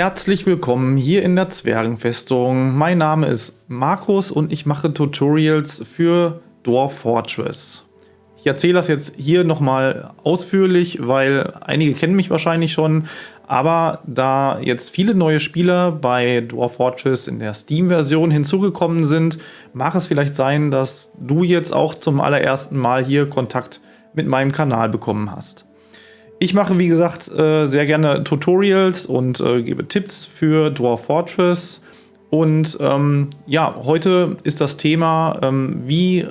Herzlich willkommen hier in der Zwergenfestung. Mein Name ist Markus und ich mache Tutorials für Dwarf Fortress. Ich erzähle das jetzt hier nochmal ausführlich, weil einige kennen mich wahrscheinlich schon, aber da jetzt viele neue Spieler bei Dwarf Fortress in der Steam-Version hinzugekommen sind, mag es vielleicht sein, dass du jetzt auch zum allerersten Mal hier Kontakt mit meinem Kanal bekommen hast. Ich mache, wie gesagt, äh, sehr gerne Tutorials und äh, gebe Tipps für Dwarf Fortress. Und ähm, ja, heute ist das Thema, ähm, wie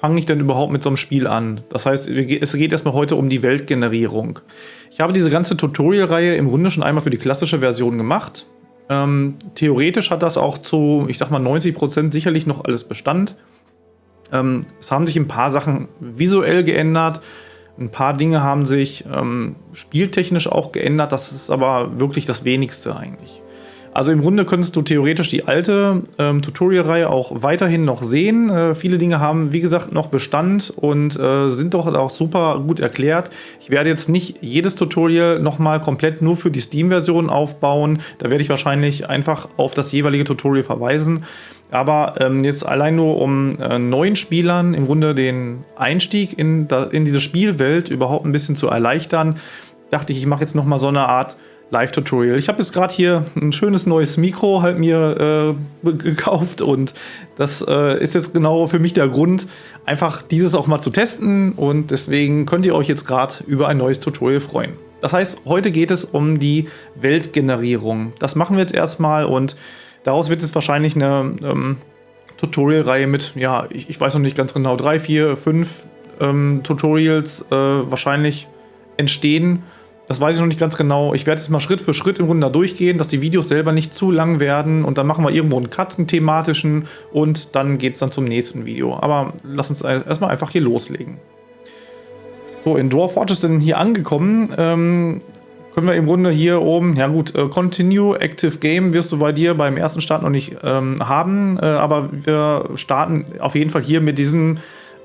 fange ich denn überhaupt mit so einem Spiel an? Das heißt, es geht erstmal heute um die Weltgenerierung. Ich habe diese ganze Tutorial-Reihe im Grunde schon einmal für die klassische Version gemacht. Ähm, theoretisch hat das auch zu, ich sag mal, 90% sicherlich noch alles Bestand. Ähm, es haben sich ein paar Sachen visuell geändert. Ein paar Dinge haben sich ähm, spieltechnisch auch geändert, das ist aber wirklich das wenigste eigentlich. Also im Grunde könntest du theoretisch die alte ähm, Tutorial-Reihe auch weiterhin noch sehen. Äh, viele Dinge haben, wie gesagt, noch Bestand und äh, sind doch auch super gut erklärt. Ich werde jetzt nicht jedes Tutorial nochmal komplett nur für die Steam-Version aufbauen. Da werde ich wahrscheinlich einfach auf das jeweilige Tutorial verweisen. Aber ähm, jetzt allein nur um äh, neuen Spielern im Grunde den Einstieg in, in diese Spielwelt überhaupt ein bisschen zu erleichtern, dachte ich, ich mache jetzt nochmal so eine Art Live-Tutorial. Ich habe jetzt gerade hier ein schönes neues Mikro halt mir äh, gekauft und das äh, ist jetzt genau für mich der Grund, einfach dieses auch mal zu testen und deswegen könnt ihr euch jetzt gerade über ein neues Tutorial freuen. Das heißt, heute geht es um die Weltgenerierung. Das machen wir jetzt erstmal und Daraus wird es wahrscheinlich eine ähm, Tutorial-Reihe mit, ja, ich, ich, weiß noch nicht ganz genau, drei, vier, fünf ähm, Tutorials äh, wahrscheinlich entstehen. Das weiß ich noch nicht ganz genau. Ich werde jetzt mal Schritt für Schritt im Grunde da durchgehen, dass die Videos selber nicht zu lang werden und dann machen wir irgendwo einen Cut, einen thematischen und dann geht es dann zum nächsten Video. Aber lass uns erstmal einfach hier loslegen. So, in Dwarf Fortress denn hier angekommen. Ähm, können wir im Grunde hier oben, ja gut, äh, Continue Active Game wirst du bei dir beim ersten Start noch nicht ähm, haben, äh, aber wir starten auf jeden Fall hier mit diesem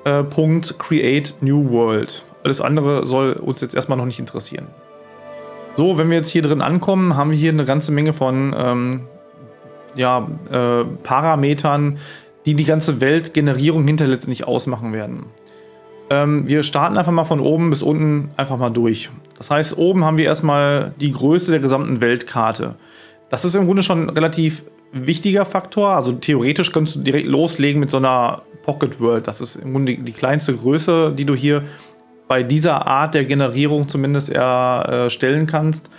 äh, Punkt Create New World. Alles andere soll uns jetzt erstmal noch nicht interessieren. So, wenn wir jetzt hier drin ankommen, haben wir hier eine ganze Menge von ähm, ja, äh, Parametern, die die ganze Weltgenerierung hinter letztendlich ausmachen werden. Ähm, wir starten einfach mal von oben bis unten einfach mal durch. Das heißt, oben haben wir erstmal die Größe der gesamten Weltkarte. Das ist im Grunde schon ein relativ wichtiger Faktor. Also theoretisch könntest du direkt loslegen mit so einer Pocket World. Das ist im Grunde die, die kleinste Größe, die du hier bei dieser Art der Generierung zumindest erstellen kannst.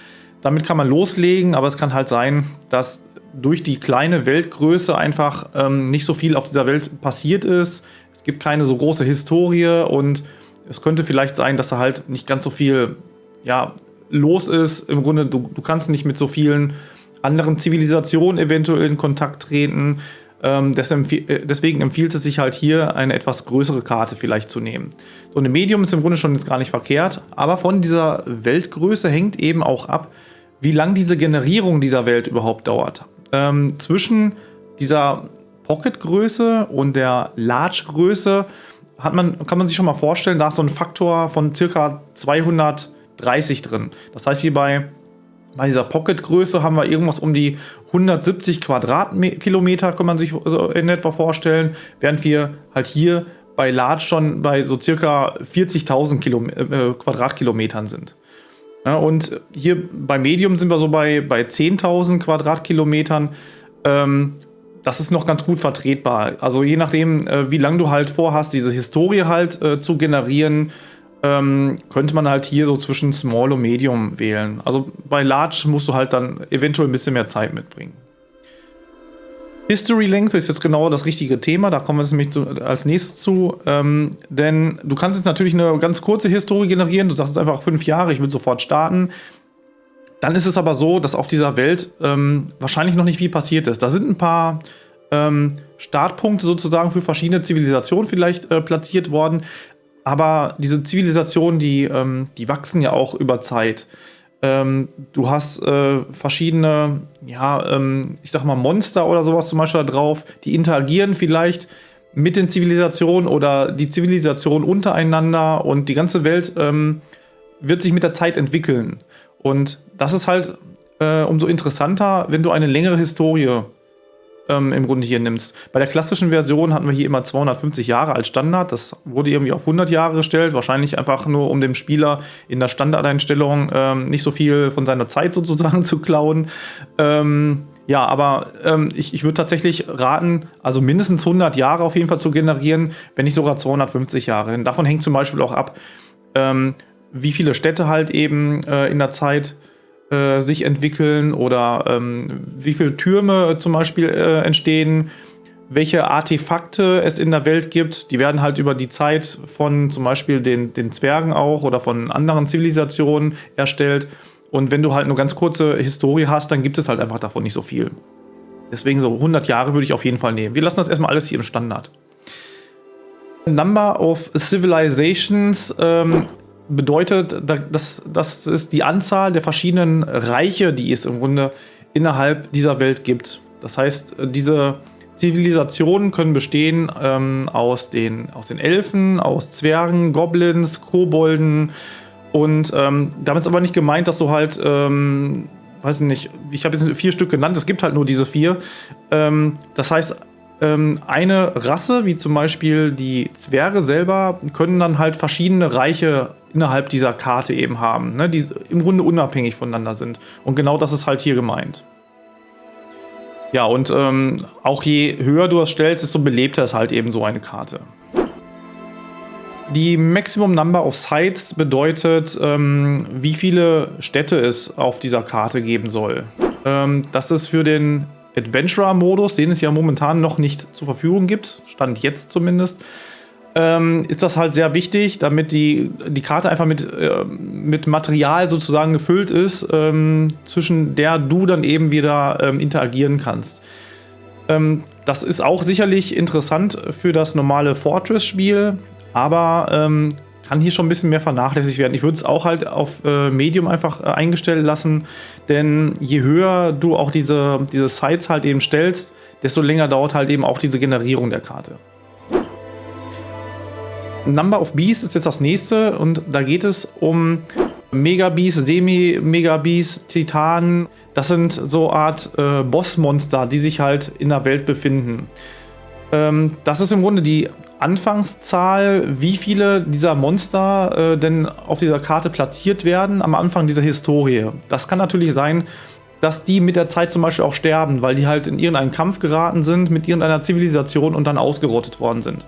Damit kann man loslegen, aber es kann halt sein, dass durch die kleine Weltgröße einfach ähm, nicht so viel auf dieser Welt passiert ist. Es gibt keine so große Historie und es könnte vielleicht sein, dass da halt nicht ganz so viel ja, los ist. Im Grunde, du, du kannst nicht mit so vielen anderen Zivilisationen eventuell in Kontakt treten. Ähm, äh, deswegen empfiehlt es sich halt hier, eine etwas größere Karte vielleicht zu nehmen. So eine Medium ist im Grunde schon jetzt gar nicht verkehrt, aber von dieser Weltgröße hängt eben auch ab, wie lang diese Generierung dieser Welt überhaupt dauert. Ähm, zwischen dieser Pocket-Größe und der Large-Größe hat man, kann man sich schon mal vorstellen, da ist so ein Faktor von circa 230 drin. Das heißt, hier bei, bei dieser Pocket-Größe haben wir irgendwas um die 170 Quadratkilometer, kann man sich in etwa vorstellen, während wir halt hier bei Large schon bei so circa 40.000 äh, Quadratkilometern sind. Ja, und hier bei Medium sind wir so bei, bei 10.000 Quadratkilometern. Ähm, das ist noch ganz gut vertretbar. Also je nachdem, äh, wie lange du halt vorhast, diese Historie halt äh, zu generieren, ähm, könnte man halt hier so zwischen Small und Medium wählen. Also bei Large musst du halt dann eventuell ein bisschen mehr Zeit mitbringen. History Length ist jetzt genau das richtige Thema, da kommen wir nämlich zu, als nächstes zu. Ähm, denn du kannst jetzt natürlich eine ganz kurze Historie generieren, du sagst jetzt einfach fünf Jahre, ich will sofort starten. Dann ist es aber so, dass auf dieser Welt ähm, wahrscheinlich noch nicht viel passiert ist. Da sind ein paar ähm, Startpunkte sozusagen für verschiedene Zivilisationen vielleicht äh, platziert worden. Aber diese Zivilisationen, die, ähm, die wachsen ja auch über Zeit. Ähm, du hast äh, verschiedene, ja, ähm, ich sag mal Monster oder sowas zum Beispiel da drauf, die interagieren vielleicht mit den Zivilisationen oder die Zivilisation untereinander und die ganze Welt ähm, wird sich mit der Zeit entwickeln. Und das ist halt äh, umso interessanter, wenn du eine längere Historie ähm, im Grunde hier nimmst. Bei der klassischen Version hatten wir hier immer 250 Jahre als Standard. Das wurde irgendwie auf 100 Jahre gestellt. Wahrscheinlich einfach nur, um dem Spieler in der Standardeinstellung ähm, nicht so viel von seiner Zeit sozusagen zu klauen. Ähm, ja, aber ähm, ich, ich würde tatsächlich raten, also mindestens 100 Jahre auf jeden Fall zu generieren, wenn nicht sogar 250 Jahre. Denn davon hängt zum Beispiel auch ab, ähm, wie viele Städte halt eben äh, in der Zeit äh, sich entwickeln oder ähm, wie viele Türme zum Beispiel äh, entstehen, welche Artefakte es in der Welt gibt. Die werden halt über die Zeit von zum Beispiel den, den Zwergen auch oder von anderen Zivilisationen erstellt. Und wenn du halt nur ganz kurze Historie hast, dann gibt es halt einfach davon nicht so viel. Deswegen so 100 Jahre würde ich auf jeden Fall nehmen. Wir lassen das erstmal alles hier im Standard. Number of Civilizations ähm, bedeutet, das, das ist die Anzahl der verschiedenen Reiche, die es im Grunde innerhalb dieser Welt gibt. Das heißt, diese Zivilisationen können bestehen ähm, aus, den, aus den Elfen, aus Zwergen, Goblins, Kobolden und ähm, damit ist aber nicht gemeint, dass du halt, ähm, weiß ich nicht, ich habe jetzt vier Stück genannt, es gibt halt nur diese vier. Ähm, das heißt, eine Rasse, wie zum Beispiel die Zwerge selber, können dann halt verschiedene Reiche innerhalb dieser Karte eben haben, ne, die im Grunde unabhängig voneinander sind. Und genau das ist halt hier gemeint. Ja, und ähm, auch je höher du das stellst, desto belebter ist halt eben so eine Karte. Die Maximum Number of Sites bedeutet, ähm, wie viele Städte es auf dieser Karte geben soll. Ähm, das ist für den Adventurer-Modus, den es ja momentan noch nicht zur Verfügung gibt, stand jetzt zumindest, ähm, ist das halt sehr wichtig, damit die, die Karte einfach mit, äh, mit Material sozusagen gefüllt ist, ähm, zwischen der du dann eben wieder ähm, interagieren kannst. Ähm, das ist auch sicherlich interessant für das normale Fortress-Spiel, aber ähm, kann hier schon ein bisschen mehr vernachlässigt werden. Ich würde es auch halt auf äh, Medium einfach äh, eingestellt lassen, denn je höher du auch diese, diese Sites halt eben stellst, desto länger dauert halt eben auch diese Generierung der Karte. Number of Beasts ist jetzt das nächste und da geht es um Megabeast, Semi-Megabeast, Titanen. Das sind so Art äh, Bossmonster, die sich halt in der Welt befinden. Ähm, das ist im Grunde die Anfangszahl, wie viele dieser Monster äh, denn auf dieser Karte platziert werden am Anfang dieser Historie. Das kann natürlich sein, dass die mit der Zeit zum Beispiel auch sterben, weil die halt in irgendeinen Kampf geraten sind mit irgendeiner Zivilisation und dann ausgerottet worden sind.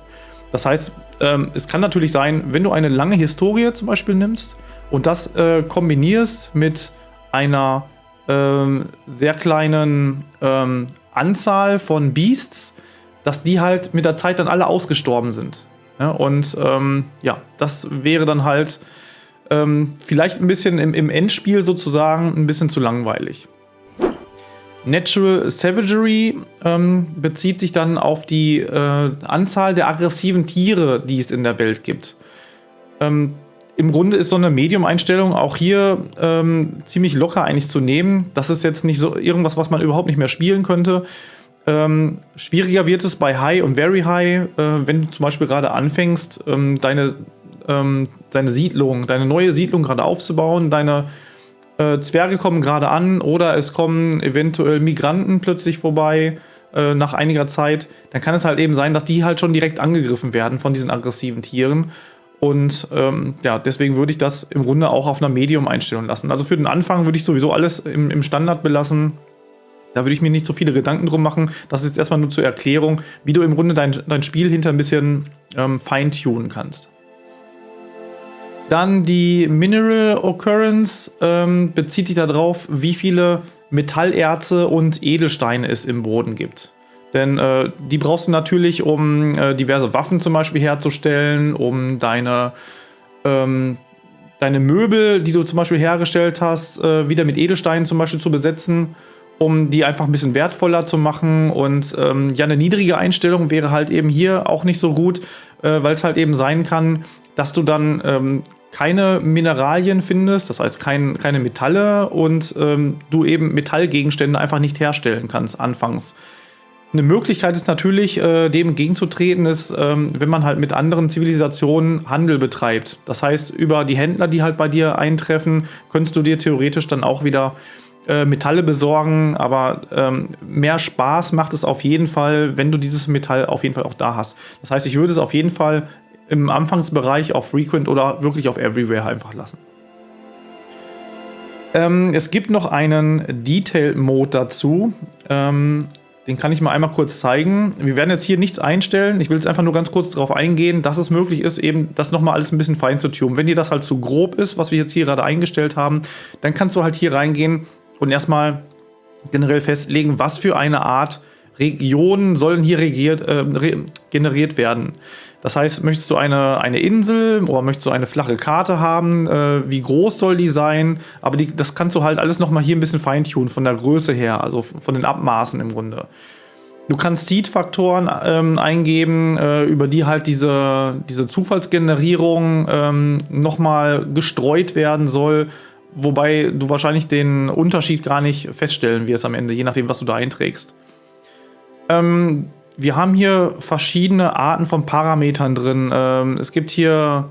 Das heißt, ähm, es kann natürlich sein, wenn du eine lange Historie zum Beispiel nimmst und das äh, kombinierst mit einer ähm, sehr kleinen ähm, Anzahl von Beasts, dass die halt mit der Zeit dann alle ausgestorben sind. Ja, und ähm, ja, das wäre dann halt ähm, vielleicht ein bisschen im, im, Endspiel sozusagen ein bisschen zu langweilig. Natural Savagery ähm, bezieht sich dann auf die äh, Anzahl der aggressiven Tiere, die es in der Welt gibt. Ähm, Im Grunde ist so eine Medium-Einstellung auch hier ähm, ziemlich locker eigentlich zu nehmen. Das ist jetzt nicht so irgendwas, was man überhaupt nicht mehr spielen könnte. Ähm, schwieriger wird es bei High und Very High, äh, wenn du zum Beispiel gerade anfängst, ähm, deine, ähm, deine Siedlung, deine neue Siedlung gerade aufzubauen, deine äh, Zwerge kommen gerade an oder es kommen eventuell Migranten plötzlich vorbei äh, nach einiger Zeit, dann kann es halt eben sein, dass die halt schon direkt angegriffen werden von diesen aggressiven Tieren. Und ähm, ja, deswegen würde ich das im Grunde auch auf einer Medium-Einstellung lassen. Also für den Anfang würde ich sowieso alles im, im Standard belassen. Da würde ich mir nicht so viele Gedanken drum machen. Das ist erstmal nur zur Erklärung, wie du im Grunde dein, dein Spiel hinter ein bisschen ähm, feintunen kannst. Dann die Mineral Occurrence ähm, bezieht sich darauf, wie viele Metallerze und Edelsteine es im Boden gibt. Denn äh, die brauchst du natürlich, um äh, diverse Waffen zum Beispiel herzustellen, um deine, ähm, deine Möbel, die du zum Beispiel hergestellt hast, äh, wieder mit Edelsteinen zum Beispiel zu besetzen um die einfach ein bisschen wertvoller zu machen. Und ähm, ja, eine niedrige Einstellung wäre halt eben hier auch nicht so gut, äh, weil es halt eben sein kann, dass du dann ähm, keine Mineralien findest, das heißt kein, keine Metalle und ähm, du eben Metallgegenstände einfach nicht herstellen kannst anfangs. Eine Möglichkeit ist natürlich, äh, dem entgegenzutreten, ist, ähm, wenn man halt mit anderen Zivilisationen Handel betreibt. Das heißt, über die Händler, die halt bei dir eintreffen, könntest du dir theoretisch dann auch wieder äh, Metalle besorgen, aber ähm, mehr Spaß macht es auf jeden Fall, wenn du dieses Metall auf jeden Fall auch da hast. Das heißt, ich würde es auf jeden Fall im Anfangsbereich auf Frequent oder wirklich auf Everywhere einfach lassen. Ähm, es gibt noch einen Detail-Mode dazu. Ähm, den kann ich mal einmal kurz zeigen. Wir werden jetzt hier nichts einstellen. Ich will jetzt einfach nur ganz kurz darauf eingehen, dass es möglich ist, eben das nochmal alles ein bisschen fein zu tunen. Wenn dir das halt zu grob ist, was wir jetzt hier gerade eingestellt haben, dann kannst du halt hier reingehen und erstmal generell festlegen, was für eine Art Regionen sollen hier regiert, äh, generiert werden. Das heißt, möchtest du eine, eine Insel oder möchtest du eine flache Karte haben? Äh, wie groß soll die sein? Aber die, das kannst du halt alles nochmal hier ein bisschen feintunen von der Größe her, also von den Abmaßen im Grunde. Du kannst Seed-Faktoren ähm, eingeben, äh, über die halt diese, diese Zufallsgenerierung ähm, nochmal gestreut werden soll, wobei du wahrscheinlich den Unterschied gar nicht feststellen wirst am Ende, je nachdem, was du da einträgst. Ähm, wir haben hier verschiedene Arten von Parametern drin. Ähm, es gibt hier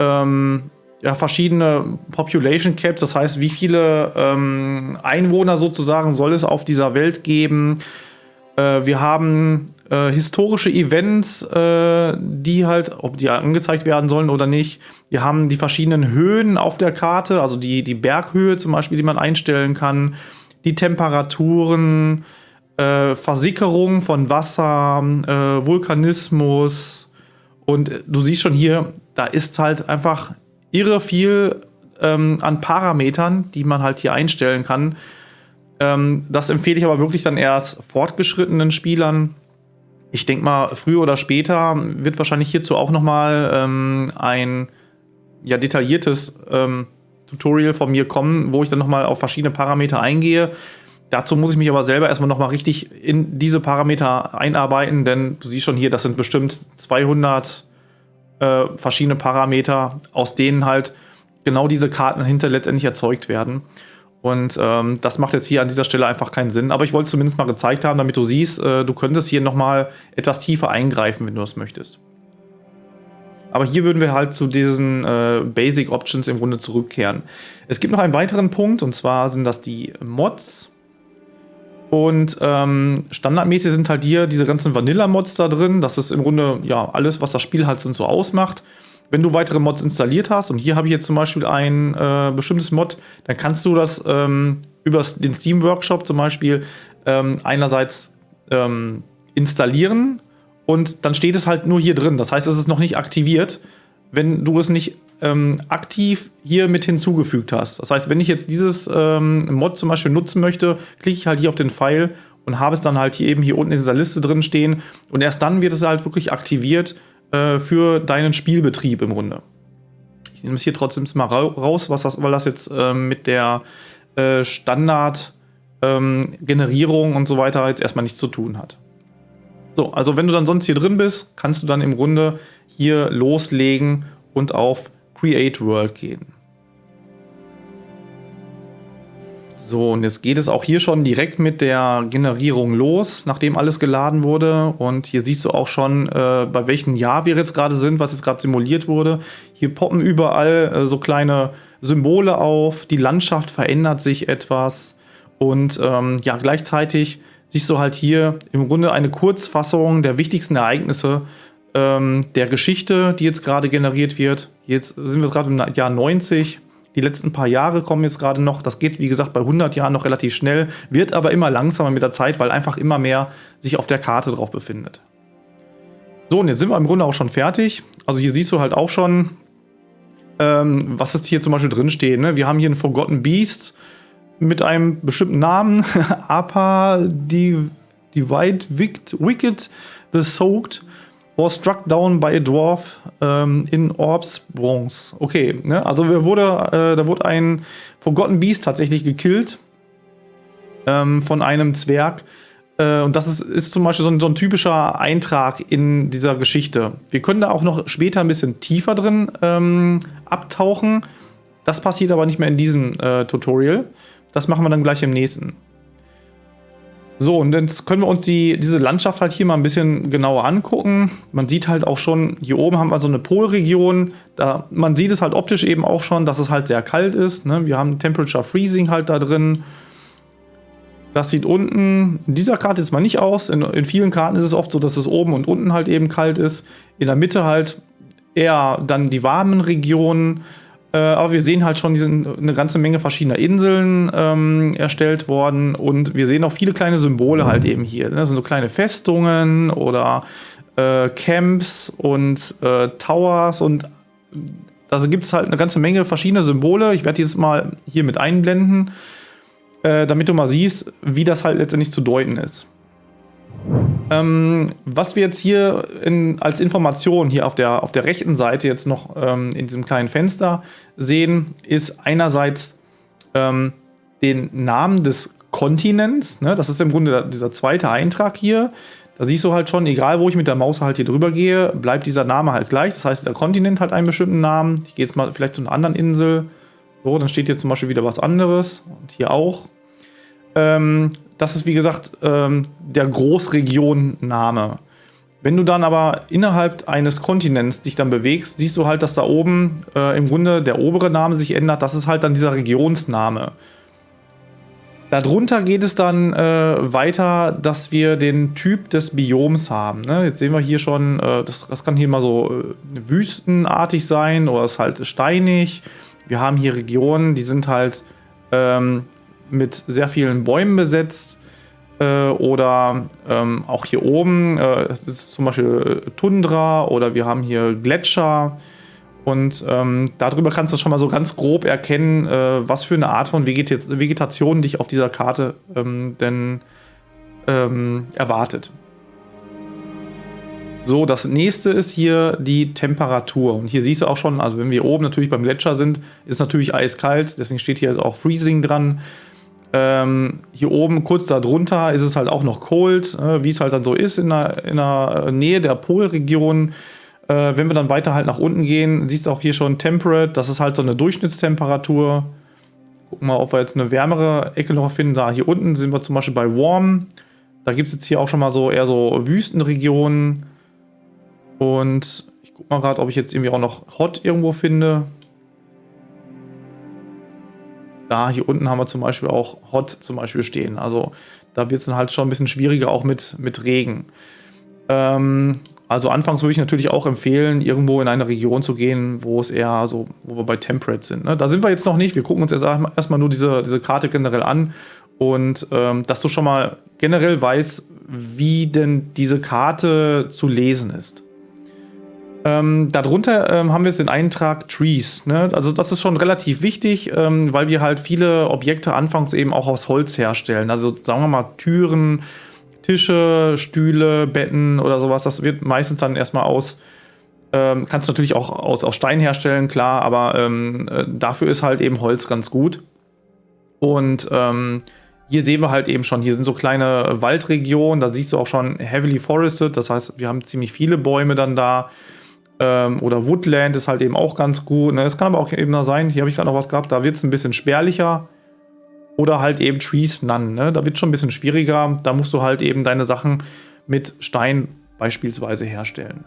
ähm, ja, verschiedene Population Caps, das heißt, wie viele ähm, Einwohner sozusagen soll es auf dieser Welt geben. Äh, wir haben äh, historische Events, äh, die halt, ob die angezeigt werden sollen oder nicht. Wir haben die verschiedenen Höhen auf der Karte, also die, die Berghöhe zum Beispiel, die man einstellen kann, die Temperaturen, äh, Versickerung von Wasser, äh, Vulkanismus. Und du siehst schon hier, da ist halt einfach irre viel ähm, an Parametern, die man halt hier einstellen kann. Ähm, das empfehle ich aber wirklich dann erst fortgeschrittenen Spielern. Ich denke mal, früher oder später wird wahrscheinlich hierzu auch noch mal ähm, ein ja, detailliertes ähm, Tutorial von mir kommen, wo ich dann noch mal auf verschiedene Parameter eingehe. Dazu muss ich mich aber selber erstmal nochmal richtig in diese Parameter einarbeiten, denn du siehst schon hier, das sind bestimmt 200 äh, verschiedene Parameter, aus denen halt genau diese Karten hinter letztendlich erzeugt werden. Und ähm, das macht jetzt hier an dieser Stelle einfach keinen Sinn. Aber ich wollte es zumindest mal gezeigt haben, damit du siehst, äh, du könntest hier nochmal etwas tiefer eingreifen, wenn du es möchtest. Aber hier würden wir halt zu diesen äh, Basic Options im Grunde zurückkehren. Es gibt noch einen weiteren Punkt, und zwar sind das die Mods. Und ähm, standardmäßig sind halt hier diese ganzen Vanilla-Mods da drin. Das ist im Grunde ja alles, was das Spiel halt so ausmacht. Wenn du weitere Mods installiert hast, und hier habe ich jetzt zum Beispiel ein äh, bestimmtes Mod, dann kannst du das ähm, über den Steam Workshop zum Beispiel ähm, einerseits ähm, installieren und dann steht es halt nur hier drin. Das heißt, es ist noch nicht aktiviert, wenn du es nicht ähm, aktiv hier mit hinzugefügt hast. Das heißt, wenn ich jetzt dieses ähm, Mod zum Beispiel nutzen möchte, klicke ich halt hier auf den Pfeil und habe es dann halt hier eben hier unten in dieser Liste drin stehen und erst dann wird es halt wirklich aktiviert äh, für deinen Spielbetrieb im Grunde. Ich nehme es hier trotzdem mal raus, was das, weil das jetzt äh, mit der äh, Standard-Generierung ähm, und so weiter jetzt erstmal nichts zu tun hat. So, also wenn du dann sonst hier drin bist, kannst du dann im Grunde hier loslegen und auf Create World gehen. So, und jetzt geht es auch hier schon direkt mit der Generierung los, nachdem alles geladen wurde. Und hier siehst du auch schon, äh, bei welchem Jahr wir jetzt gerade sind, was jetzt gerade simuliert wurde. Hier poppen überall äh, so kleine Symbole auf, die Landschaft verändert sich etwas. Und ähm, ja, gleichzeitig siehst du halt hier im Grunde eine Kurzfassung der wichtigsten Ereignisse ähm, der Geschichte, die jetzt gerade generiert wird. Jetzt sind wir gerade im Jahr 90. Die letzten paar Jahre kommen jetzt gerade noch. Das geht, wie gesagt, bei 100 Jahren noch relativ schnell, wird aber immer langsamer mit der Zeit, weil einfach immer mehr sich auf der Karte drauf befindet. So, und jetzt sind wir im Grunde auch schon fertig. Also hier siehst du halt auch schon, ähm, was jetzt hier zum Beispiel drin steht. Ne? Wir haben hier ein Forgotten Beast mit einem bestimmten Namen. Apa, die Divide Wicked, The Soaked was struck down by a dwarf ähm, in Orbs Bronze. Okay, ne? also wurde, äh, da wurde ein Forgotten Beast tatsächlich gekillt ähm, von einem Zwerg. Äh, und das ist, ist zum Beispiel so ein, so ein, typischer Eintrag in dieser Geschichte. Wir können da auch noch später ein bisschen tiefer drin ähm, abtauchen. Das passiert aber nicht mehr in diesem äh, Tutorial. Das machen wir dann gleich im nächsten. So, und jetzt können wir uns die, diese Landschaft halt hier mal ein bisschen genauer angucken. Man sieht halt auch schon, hier oben haben wir so eine Polregion. Da, man sieht es halt optisch eben auch schon, dass es halt sehr kalt ist. Ne? Wir haben Temperature Freezing halt da drin. Das sieht unten in dieser Karte jetzt mal nicht aus. In, in, vielen Karten ist es oft so, dass es oben und unten halt eben kalt ist. In der Mitte halt eher dann die warmen Regionen. Äh, aber wir sehen halt schon, die sind eine ganze Menge verschiedener Inseln ähm, erstellt worden. Und wir sehen auch viele kleine Symbole halt eben hier. Ne? Das sind so kleine Festungen oder äh, Camps und äh, Towers. Und also gibt es halt eine ganze Menge verschiedener Symbole. Ich werde jetzt mal hier mit einblenden äh, damit du mal siehst, wie das halt letztendlich zu deuten ist. Ähm, was wir jetzt hier in, als Information hier auf der, auf der rechten Seite jetzt noch ähm, in diesem kleinen Fenster sehen, ist einerseits ähm, den Namen des Kontinents. Ne? Das ist im Grunde dieser zweite Eintrag hier. Da siehst du halt schon, egal wo ich mit der Maus halt hier drüber gehe, bleibt dieser Name halt gleich. Das heißt, der Kontinent hat einen bestimmten Namen. Ich gehe jetzt mal vielleicht zu einer anderen Insel. So, dann steht hier zum Beispiel wieder was anderes und hier auch. Ähm, das ist wie gesagt ähm, der Großregion-Name. Wenn du dann aber innerhalb eines Kontinents dich dann bewegst, siehst du halt, dass da oben äh, im Grunde der obere Name sich ändert. Das ist halt dann dieser Regionsname. Darunter geht es dann äh, weiter, dass wir den Typ des Bioms haben. Ne? Jetzt sehen wir hier schon, äh, das, das, kann hier mal so äh, wüstenartig sein oder ist halt steinig. Wir haben hier Regionen, die sind halt ähm, mit sehr vielen Bäumen besetzt. Äh, oder ähm, auch hier oben, äh, ist zum Beispiel Tundra oder wir haben hier Gletscher. Und ähm, darüber kannst du schon mal so ganz grob erkennen, äh, was für eine Art von Vegeta Vegetation dich auf dieser Karte ähm, denn ähm, erwartet. So, das nächste ist hier die Temperatur. Und hier siehst du auch schon, also wenn wir oben natürlich beim Gletscher sind, ist natürlich eiskalt. Deswegen steht hier auch Freezing dran. Ähm, hier oben, kurz darunter, ist es halt auch noch cold, äh, wie es halt dann so ist in der, in der Nähe der Polregion. Äh, wenn wir dann weiter halt nach unten gehen, siehst du auch hier schon Temperate. Das ist halt so eine Durchschnittstemperatur. Gucken wir mal, ob wir jetzt eine wärmere Ecke noch finden. Da hier unten sind wir zum Beispiel bei Warm. Da gibt es jetzt hier auch schon mal so eher so Wüstenregionen. Und ich gucke mal gerade, ob ich jetzt irgendwie auch noch Hot irgendwo finde. Da hier unten haben wir zum Beispiel auch Hot zum Beispiel stehen. Also da wird es dann halt schon ein bisschen schwieriger auch mit, mit Regen. Ähm, also anfangs würde ich natürlich auch empfehlen, irgendwo in eine Region zu gehen, wo es eher so, wo wir bei Temperate sind. Ne? Da sind wir jetzt noch nicht. Wir gucken uns erst erstmal nur diese, diese Karte generell an und ähm, dass du schon mal generell weißt, wie denn diese Karte zu lesen ist. Ähm, darunter ähm, haben wir jetzt den Eintrag Trees. Ne? Also das ist schon relativ wichtig, ähm, weil wir halt viele Objekte anfangs eben auch aus Holz herstellen. Also sagen wir mal Türen, Tische, Stühle, Betten oder sowas. Das wird meistens dann erstmal aus, ähm, kannst du natürlich auch aus, aus Stein herstellen, klar, aber ähm, äh, dafür ist halt eben Holz ganz gut. Und ähm, hier sehen wir halt eben schon, hier sind so kleine Waldregionen, da siehst du auch schon heavily forested, das heißt, wir haben ziemlich viele Bäume dann da. Ähm, oder Woodland ist halt eben auch ganz gut. Es ne? kann aber auch eben da sein, hier habe ich gerade noch was gehabt, da wird es ein bisschen spärlicher. Oder halt eben Trees None. Ne? Da wird es schon ein bisschen schwieriger. Da musst du halt eben deine Sachen mit Stein beispielsweise herstellen.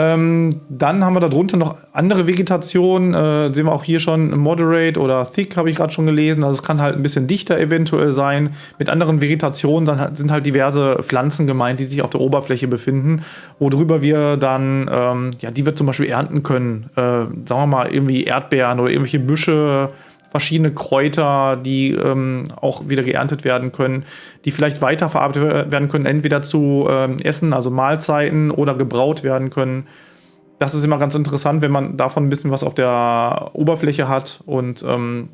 Ähm, dann haben wir darunter noch andere Vegetation. Äh, sehen wir auch hier schon Moderate oder Thick, habe ich gerade schon gelesen. Also es kann halt ein bisschen dichter eventuell sein. Mit anderen Vegetationen dann sind halt diverse Pflanzen gemeint, die sich auf der Oberfläche befinden, worüber wir dann, ähm, ja, die wir zum Beispiel ernten können. Äh, sagen wir mal irgendwie Erdbeeren oder irgendwelche Büsche, verschiedene Kräuter, die ähm, auch wieder geerntet werden können, die vielleicht weiterverarbeitet werden können, entweder zu ähm, Essen, also Mahlzeiten oder gebraut werden können. Das ist immer ganz interessant, wenn man davon ein bisschen was auf der Oberfläche hat. Und ähm,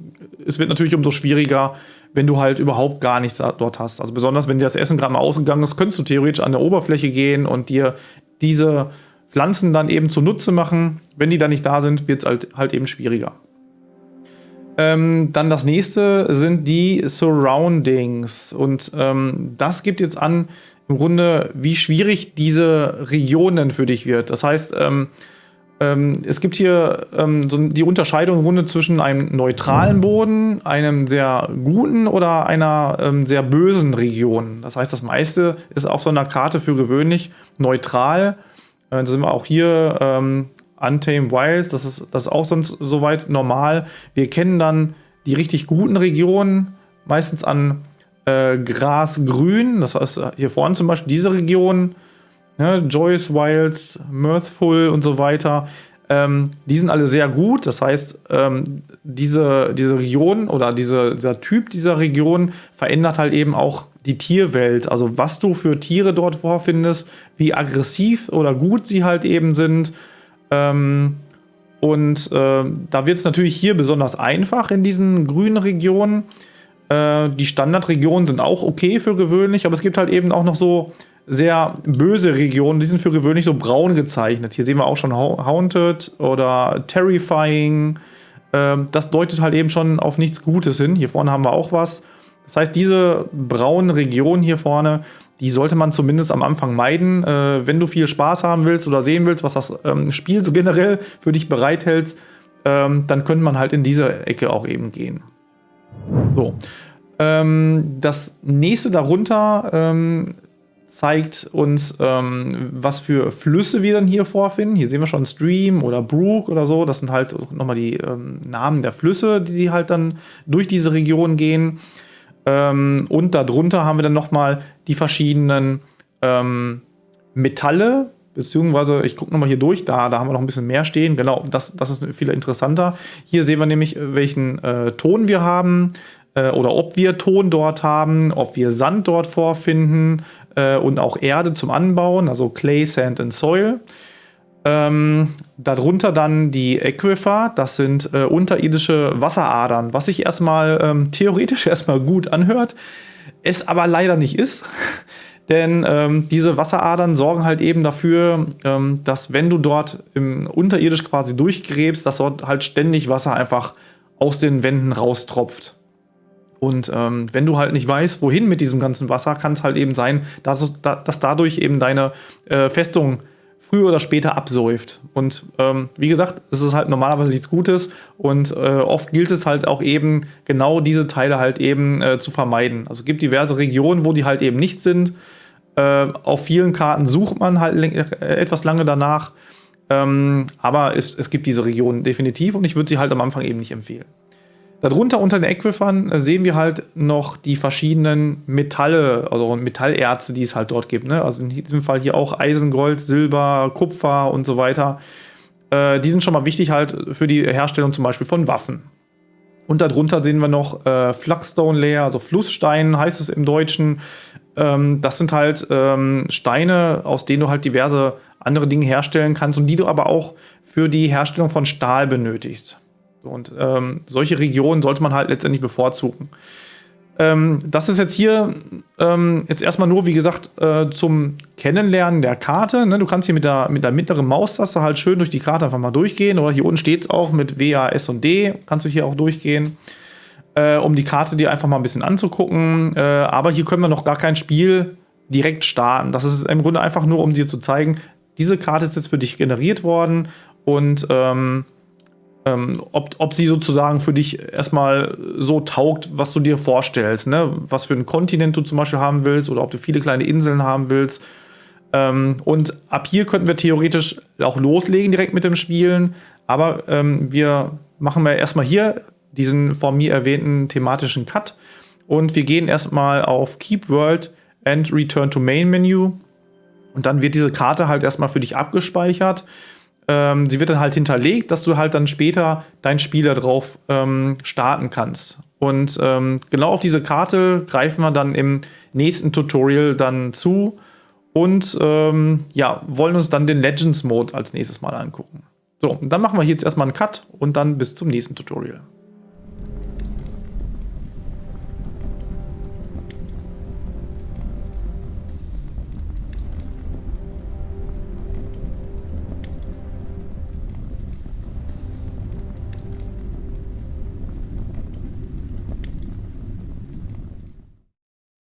es wird natürlich umso schwieriger, wenn du halt überhaupt gar nichts dort hast. Also besonders, wenn dir das Essen gerade mal ausgegangen ist, könntest du theoretisch an der Oberfläche gehen und dir diese Pflanzen dann eben zunutze machen. Wenn die dann nicht da sind, wird es halt, halt eben schwieriger. Ähm, dann das nächste sind die Surroundings. Und ähm, das gibt jetzt an, im Grunde, wie schwierig diese Regionen für dich wird. Das heißt, ähm, ähm es gibt hier ähm, so die Unterscheidung im Grunde zwischen einem neutralen Boden, einem sehr guten oder einer ähm, sehr bösen Region. Das heißt, das meiste ist auf so einer Karte für gewöhnlich neutral. Äh, da sind wir auch hier Untamed Wilds, das ist, das ist auch sonst soweit normal. Wir kennen dann die richtig guten Regionen, meistens an äh, Grasgrün. Das heißt, hier vorne zum Beispiel diese Region, ne, Joyce Wilds, Mirthful und so weiter. Ähm, die sind alle sehr gut. Das heißt, ähm, diese, diese Region oder diese, dieser Typ dieser Region verändert halt eben auch die Tierwelt. Also was du für Tiere dort vorfindest, wie aggressiv oder gut sie halt eben sind. Ähm, und äh, da wird es natürlich hier besonders einfach in diesen grünen Regionen. Äh, die Standardregionen sind auch okay für gewöhnlich, aber es gibt halt eben auch noch so sehr böse Regionen, die sind für gewöhnlich so braun gezeichnet. Hier sehen wir auch schon Haunted oder Terrifying. Ähm, das deutet halt eben schon auf nichts Gutes hin. Hier vorne haben wir auch was. Das heißt, diese braunen Regionen hier vorne, die sollte man zumindest am Anfang meiden. Äh, wenn du viel Spaß haben willst oder sehen willst, was das ähm, Spiel so generell für dich bereithält, ähm, dann könnte man halt in diese Ecke auch eben gehen. So. Ähm, das nächste darunter ähm, zeigt uns, ähm, was für Flüsse wir dann hier vorfinden. Hier sehen wir schon Stream oder Brook oder so. Das sind halt nochmal die ähm, Namen der Flüsse, die halt dann durch diese Region gehen. Ähm, und darunter haben wir dann nochmal die verschiedenen ähm, Metalle, beziehungsweise ich gucke nochmal hier durch, da, da haben wir noch ein bisschen mehr stehen. Genau, das, das ist viel interessanter. Hier sehen wir nämlich, welchen äh, Ton wir haben äh, oder ob wir Ton dort haben, ob wir Sand dort vorfinden, äh, und auch Erde zum Anbauen, also Clay, Sand and Soil. Ähm, darunter dann die Aquifer, das sind äh, unterirdische Wasseradern, was sich erstmal ähm, theoretisch erstmal gut anhört, es aber leider nicht ist. Denn ähm, diese Wasseradern sorgen halt eben dafür, ähm, dass wenn du dort im unterirdisch quasi durchgräbst, dass dort halt ständig Wasser einfach aus den Wänden raustropft. Und ähm, wenn du halt nicht weißt, wohin mit diesem ganzen Wasser, kann es halt eben sein, dass, dass dadurch eben deine äh, Festung früher oder später absäuft. Und ähm, wie gesagt, es ist halt normalerweise nichts Gutes und äh, oft gilt es halt auch eben, genau diese Teile halt eben äh, zu vermeiden. Also es gibt diverse Regionen, wo die halt eben nicht sind. Äh, auf vielen Karten sucht man halt äh, etwas lange danach. Ähm, aber es, es gibt diese Regionen definitiv und ich würde sie halt am Anfang eben nicht empfehlen. Darunter unter den Äquifern äh, sehen wir halt noch die verschiedenen Metalle, also Metallerze, die es halt dort gibt. Ne? Also in diesem Fall hier auch Eisen, Gold, Silber, Kupfer und so weiter. Äh, die sind schon mal wichtig halt für die Herstellung zum Beispiel von Waffen. Und darunter sehen wir noch äh, Flagstone Layer, also Flussstein heißt es im Deutschen. Ähm, das sind halt ähm, Steine, aus denen du halt diverse andere Dinge herstellen kannst und die du aber auch für die Herstellung von Stahl benötigst. Und ähm, solche Regionen sollte man halt letztendlich bevorzugen. Ähm, das ist jetzt hier ähm, jetzt erstmal nur, wie gesagt, äh, zum Kennenlernen der Karte. Ne? Du kannst hier mit der, mit der mittleren Maustaste halt schön durch die Karte einfach mal durchgehen. Oder hier unten steht es auch mit W, A, S und D. Kannst du hier auch durchgehen, äh, um die Karte dir einfach mal ein bisschen anzugucken. Äh, aber hier können wir noch gar kein Spiel direkt starten. Das ist im Grunde einfach nur, um dir zu zeigen, diese Karte ist jetzt für dich generiert worden und ähm, ähm, ob, ob sie sozusagen für dich erstmal so taugt, was du dir vorstellst, ne? was für einen Kontinent du zum Beispiel haben willst oder ob du viele kleine Inseln haben willst. Ähm, und ab hier könnten wir theoretisch auch loslegen direkt mit dem Spielen, aber ähm, wir machen wir erstmal hier diesen von mir erwähnten thematischen Cut und wir gehen erstmal auf Keep World and Return to Main Menu und dann wird diese Karte halt erstmal für dich abgespeichert ähm, sie wird dann halt hinterlegt, dass du halt dann später dein Spiel darauf ähm, starten kannst. Und ähm, genau auf diese Karte greifen wir dann im nächsten Tutorial dann zu und ähm, ja, wollen uns dann den Legends Mode als nächstes Mal angucken. So, dann machen wir hier jetzt erstmal einen Cut und dann bis zum nächsten Tutorial.